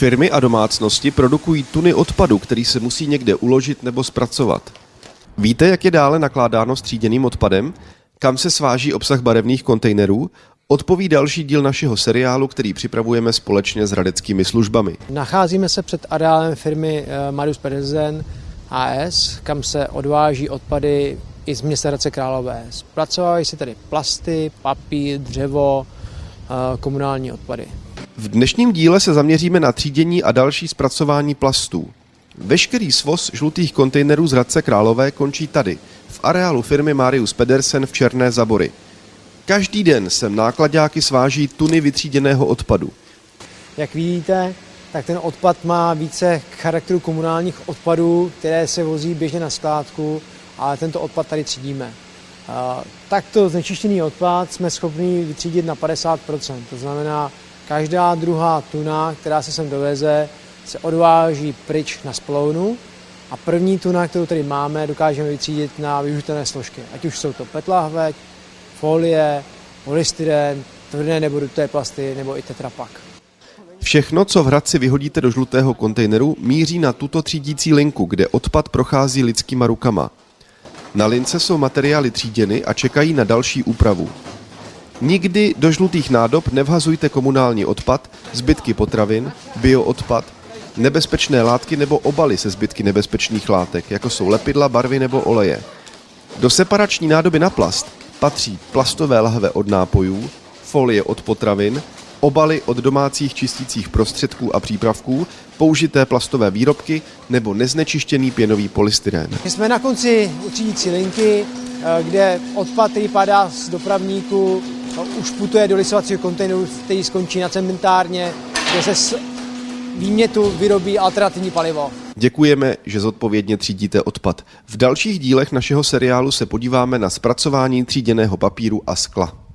Firmy a domácnosti produkují tuny odpadu, který se musí někde uložit nebo zpracovat. Víte, jak je dále nakládáno s tříděným odpadem? Kam se sváží obsah barevných kontejnerů? Odpoví další díl našeho seriálu, který připravujeme společně s radeckými službami. Nacházíme se před areálem firmy eh, Marius Pedersen AS, kam se odváží odpady i z města Hradce Králové. Zpracovávají se tady plasty, papír, dřevo, eh, komunální odpady. V dnešním díle se zaměříme na třídění a další zpracování plastů. Veškerý svoz žlutých kontejnerů z Hradce Králové končí tady, v areálu firmy Marius Pedersen v Černé Zabory. Každý den sem nákladáky sváží tuny vytříděného odpadu. Jak vidíte, tak ten odpad má více charakteru komunálních odpadů, které se vozí běžně na skládku, ale tento odpad tady třídíme. Takto znečištěný odpad jsme schopni vytřídit na 50%. To znamená, každá druhá tuna, která se sem doveze, se odváží pryč na splounu a první tuna, kterou tady máme, dokážeme vytřídit na využitelné složky. Ať už jsou to petlahveť, folie, polystyren, tvrdé nebo duté plasty nebo i tetrapak. Všechno, co v Hradci vyhodíte do žlutého kontejneru, míří na tuto třídící linku, kde odpad prochází lidskýma rukama. Na lince jsou materiály tříděny a čekají na další úpravu. Nikdy do žlutých nádob nevhazujte komunální odpad, zbytky potravin, bioodpad, nebezpečné látky nebo obaly se zbytky nebezpečných látek, jako jsou lepidla, barvy nebo oleje. Do separační nádoby na plast patří plastové lahve od nápojů, folie od potravin, obaly od domácích čistících prostředků a přípravků, použité plastové výrobky nebo neznečištěný pěnový polystyren. My jsme na konci utřídící linky, eh, kde odpad, který padá z dopravníku, už putuje do lisovacího kontejneru, který skončí na cementárně, kde se výmětu vyrobí alternativní palivo. Děkujeme, že zodpovědně třídíte odpad. V dalších dílech našeho seriálu se podíváme na zpracování tříděného papíru a skla.